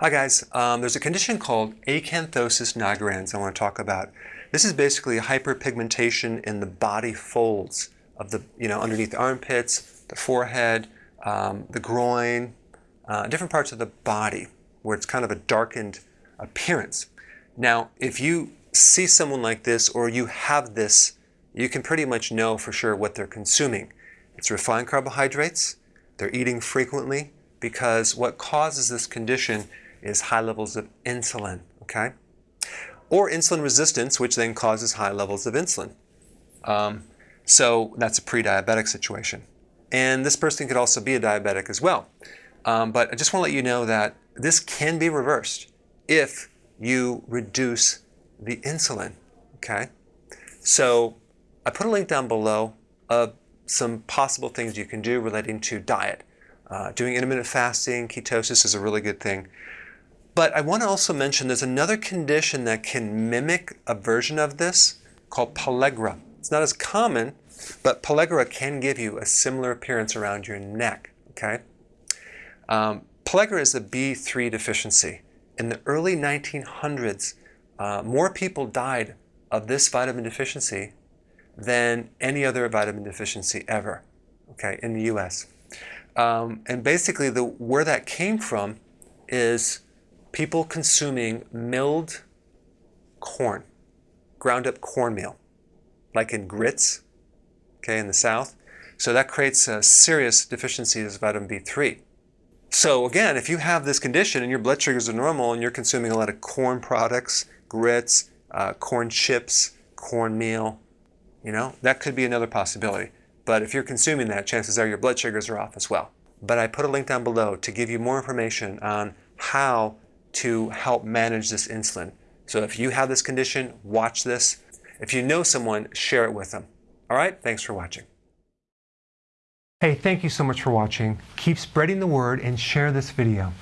Hi guys, um, there's a condition called acanthosis nigricans I want to talk about. This is basically hyperpigmentation in the body folds of the, you know, underneath the armpits, the forehead, um, the groin, uh, different parts of the body where it's kind of a darkened appearance. Now, if you see someone like this or you have this, you can pretty much know for sure what they're consuming. It's refined carbohydrates, they're eating frequently, because what causes this condition is high levels of insulin, okay? Or insulin resistance, which then causes high levels of insulin. Um, so that's a pre-diabetic situation. And this person could also be a diabetic as well. Um, but I just want to let you know that this can be reversed if you reduce the insulin, okay? So I put a link down below of some possible things you can do relating to diet. Uh, doing intermittent fasting, ketosis is a really good thing. But I want to also mention there's another condition that can mimic a version of this called pellagra. It's not as common, but pellagra can give you a similar appearance around your neck, okay? Um, pellagra is a B3 deficiency. In the early 1900s, uh, more people died of this vitamin deficiency than any other vitamin deficiency ever, okay, in the US. Um, and basically, the where that came from is people consuming milled corn, ground up cornmeal, like in grits, okay, in the South. So that creates a serious deficiency of vitamin B3. So again, if you have this condition and your blood sugars are normal and you're consuming a lot of corn products, grits, uh, corn chips, cornmeal, you know, that could be another possibility. But if you're consuming that, chances are your blood sugars are off as well. But I put a link down below to give you more information on how to help manage this insulin. So if you have this condition, watch this. If you know someone, share it with them. All right, thanks for watching. Hey, thank you so much for watching. Keep spreading the word and share this video.